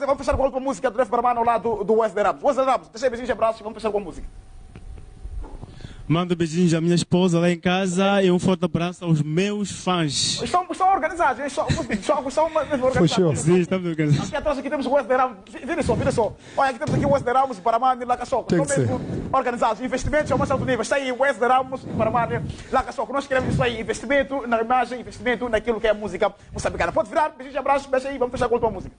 Wesley, vamos fechar com a última música do Def Barman ao lado do Wesley Ramos. Wesley Ramos, deixa aí beijinhos e abraços e vamos fechar com a música. Mando beijinhos à minha esposa lá em casa e um forte abraço aos meus fãs. Estão, estão organizados, eles são, são, mesmo organizados. Sim, estamos organizados. Aqui atrás aqui temos o Wesley Ramos. Vira só, vira só. Olha, aqui temos aqui o Wesley Ramos e Paramani Lacaçoco. Tem Estão que mesmo organizados. Investimentos ao mais alto nível. Está aí Wesley Ramos e Paramani Lacaçoco. Nós queremos isso aí. Investimento na imagem, investimento naquilo que é a música moçambicana. Pode virar, beijinhos e abraços, beija aí, vamos fechar com a tua música.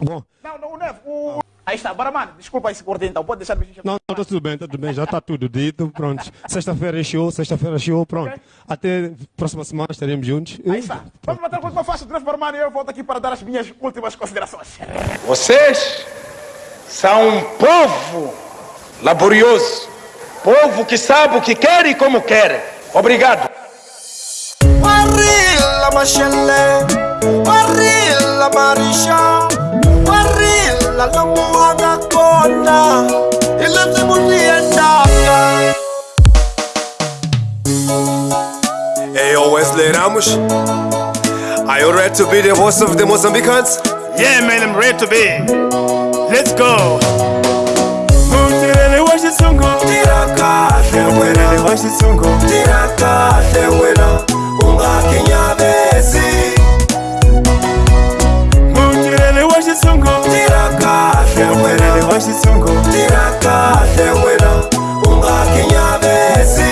Bom, Não, não, o Nev, o... Aí está, Paramani, desculpa esse corte então. Pode deixar beijinhos e não, não, tá tudo bem, tá tudo bem, já está tudo dito, pronto. Sexta-feira é show, sexta-feira é show, pronto. Ok. Até próxima semana estaremos juntos. Aí está. Vamos bater com a última faixa do Nev Paramani e eu volto aqui para dar as minhas últimas considerações. Vocês são um povo laborioso, povo que sabe o que quer e como quer. Obrigado. Warila mashele, warila Hey, mo makakonda Ilan sa Ayo Wesley Ramush Are you ready to be the voice of the Mozambicans? Yeah man, I'm ready to be. Let's go! Wa wa etungo lirakahle wena ungakinyabezi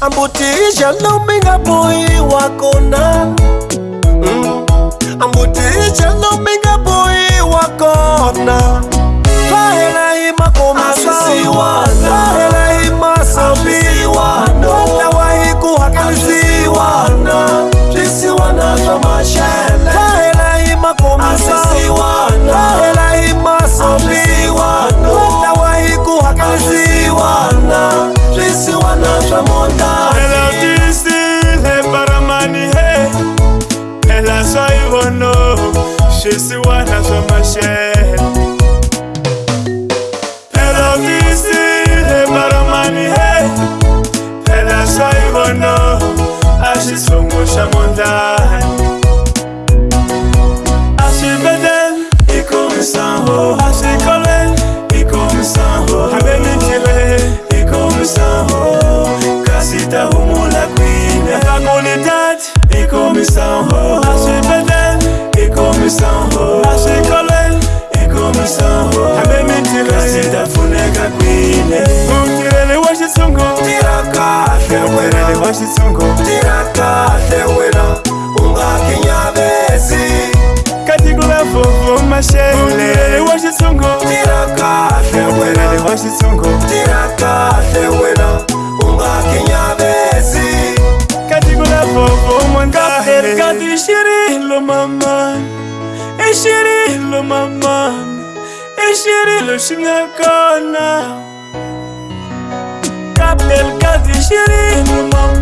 ambutiija lumingabuiwa Masz swoją młodzia mądra wa xitsongo tirha kahle wena u nga kinyavesi ka tiko la vovo un'wankaeri kati i xirilo mamani i xirilo mamani i xirilo xi nga kona kapleri eh, kati i xirilo mamani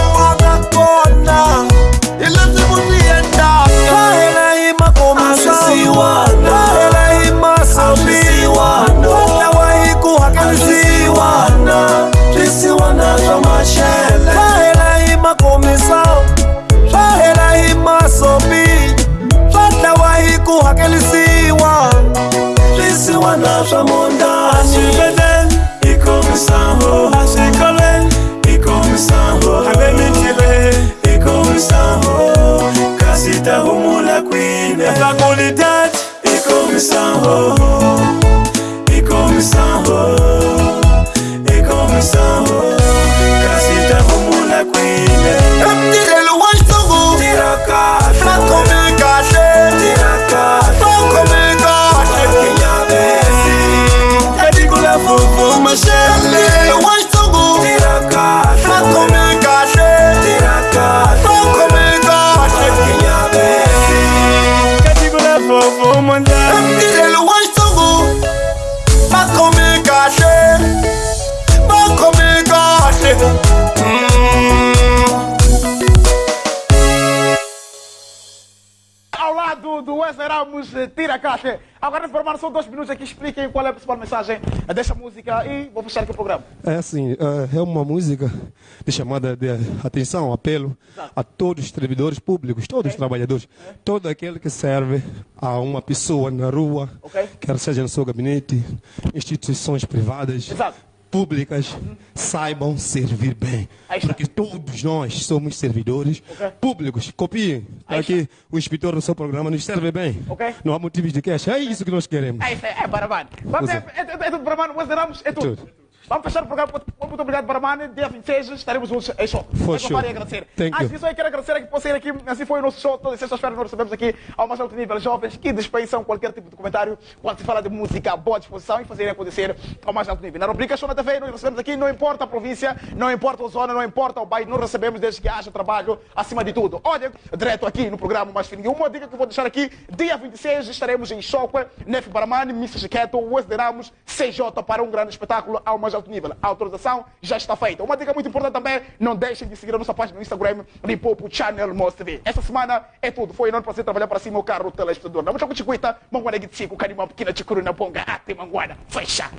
la qualidade e comissão. Oh, oh. Ao lado do Wesley Ramos, tira a caixa. Agora, informar só dois minutos aqui, expliquem qual é a principal mensagem desta música e vou fechar aqui o programa. É assim, é uma música de chamada de atenção, apelo a todos os servidores públicos, todos os trabalhadores, todo aquele que serve a uma pessoa na rua, Ok. quer seja no seu gabinete, instituições privadas, Exato. Públicas, saibam servir bem. Aí. Porque todos nós somos servidores Ok. públicos. Copiem. Aí Aqui o inspetor do seu programa nos serve bem. Ok. Não há motivos de queixa. É isso que nós queremos. É isso, é, é Baramani. Vamos, é, é, é, é tudo Wesley Ramos, é tudo. Tudo. Vamos fechar o programa. Muito, obrigado, Baramani. Dia 26 estaremos juntos em show. For É sure. para agradecer. Thank Antes you. disso, eu quero agradecer aqui por sair aqui. Assim foi o nosso show. Todas as sextas-feiras nós recebemos aqui ao mais alto nível jovens que dispensam qualquer tipo de comentário quando se fala de música, boa disposição e fazerem acontecer ao mais alto nível. Na rubrica Show na TV, nós recebemos aqui, não importa a província, não importa a zona, não importa o bairro, nós recebemos desde que haja trabalho acima de tudo. Olha, direto aqui no programa Mais Fininho, uma dica que eu vou deixar aqui, dia 26 estaremos em Choque, Nef Baramani, Missa Chiqueto, Wesley Ramos, CJ para um grande espetáculo ao mais alto nível. A autorização já está feita. Uma dica muito importante também, não deixem de seguir a nossa página no Instagram, Limpopo Channel Moss TV. Essa semana é tudo. Foi enorme prazer trabalhar para cima o carro telespectador. Não me choque, chiquita, manguana de cico, canima pequena, chicuru na ponga, ate manguana. Fecha.